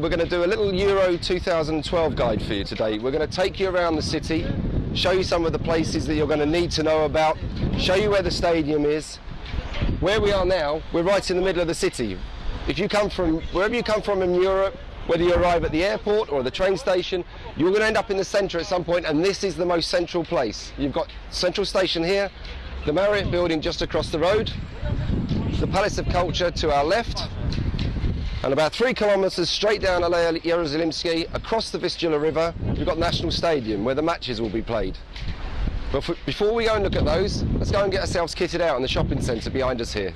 We're going to do a little Euro 2012 guide for you today. We're going to take you around the city, show you some of the places that you're going to need to know about, show you where the stadium is. Where we are now, we're right in the middle of the city. If you come from, wherever you come from in Europe, whether you arrive at the airport or the train station, you're going to end up in the centre at some point, and this is the most central place. You've got Central Station here, the Marriott building just across the road, the Palace of Culture to our left, and about three kilometres straight down Alea Jerozolimskie, across the Vistula River, we've got National Stadium where the matches will be played. But for, before we go and look at those, let's go and get ourselves kitted out in the shopping centre behind us here.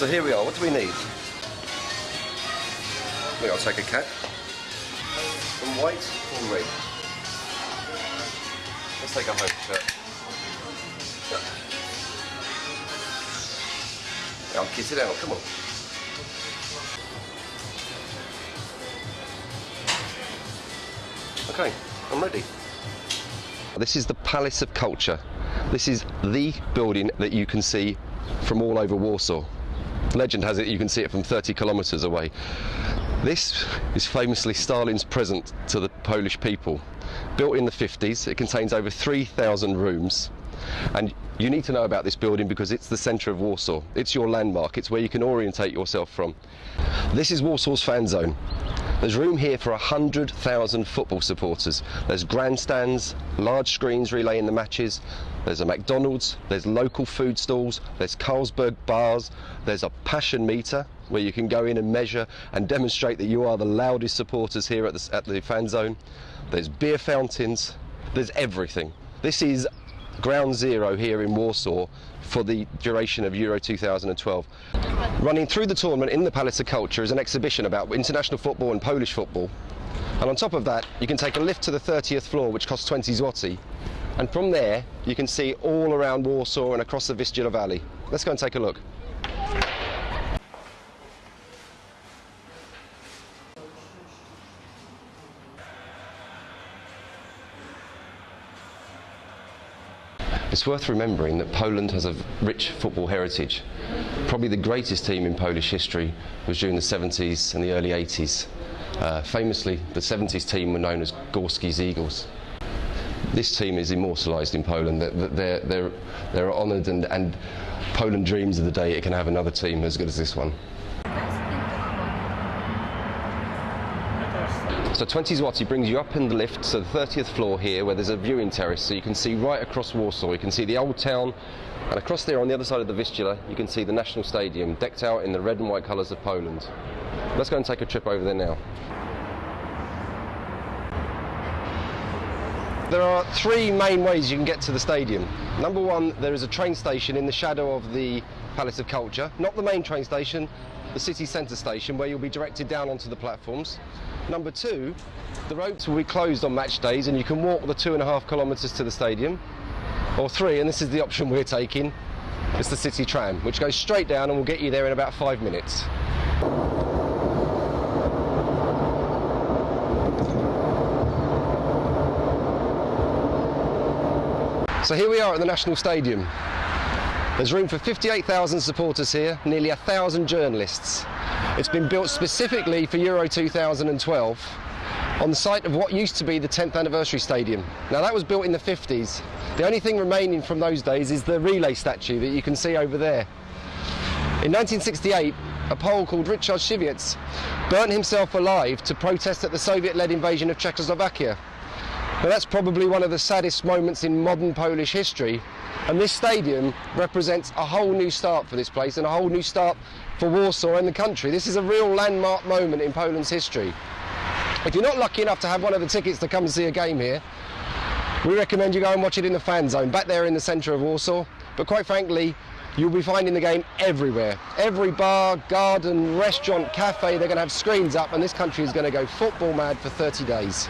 So here we are, what do we need? We will take a cat. From white or red? Let's take a home shirt. I'll kiss it out, come on. Okay, I'm ready. This is the Palace of Culture. This is the building that you can see from all over Warsaw. Legend has it you can see it from 30 kilometres away. This is famously Stalin's present to the Polish people. Built in the 50s, it contains over 3,000 rooms. And you need to know about this building because it's the centre of Warsaw. It's your landmark, it's where you can orientate yourself from. This is Warsaw's fan zone. There's room here for 100,000 football supporters. There's grandstands, large screens relaying the matches, there's a McDonald's, there's local food stalls, there's Carlsberg bars, there's a passion meter where you can go in and measure and demonstrate that you are the loudest supporters here at the, at the fan zone. There's beer fountains, there's everything. This is ground zero here in Warsaw for the duration of Euro 2012. Running through the tournament in the Palace of Culture is an exhibition about international football and Polish football. And on top of that, you can take a lift to the 30th floor, which costs 20 zloty. And from there, you can see all around Warsaw and across the Vistula Valley. Let's go and take a look. It's worth remembering that Poland has a rich football heritage. Probably the greatest team in Polish history was during the 70s and the early 80s. Uh, famously, the 70s team were known as Gorski's Eagles. This team is immortalised in Poland. They're, they're, they're honoured and, and Poland dreams of the day it can have another team as good as this one. So 20 zloty brings you up in the lift to the 30th floor here where there's a viewing terrace so you can see right across Warsaw. You can see the old town and across there on the other side of the Vistula you can see the National Stadium decked out in the red and white colours of Poland. Let's go and take a trip over there now. There are three main ways you can get to the stadium. Number one, there is a train station in the shadow of the Palace of Culture. Not the main train station, the city centre station where you'll be directed down onto the platforms. Number two, the roads will be closed on match days and you can walk the two and a half kilometres to the stadium. Or three, and this is the option we're taking, it's the city tram, which goes straight down and will get you there in about five minutes. So here we are at the National Stadium. There's room for 58,000 supporters here, nearly a thousand journalists. It's been built specifically for Euro 2012 on the site of what used to be the 10th anniversary stadium. Now that was built in the 50s. The only thing remaining from those days is the relay statue that you can see over there. In 1968, a Pole called Richard Siwiec burnt himself alive to protest at the Soviet-led invasion of Czechoslovakia. Now that's probably one of the saddest moments in modern Polish history and this stadium represents a whole new start for this place and a whole new start for Warsaw and the country. This is a real landmark moment in Poland's history. If you're not lucky enough to have one of the tickets to come and see a game here, we recommend you go and watch it in the fan zone, back there in the centre of Warsaw. But quite frankly, you'll be finding the game everywhere. Every bar, garden, restaurant, cafe, they're going to have screens up and this country is going to go football mad for 30 days.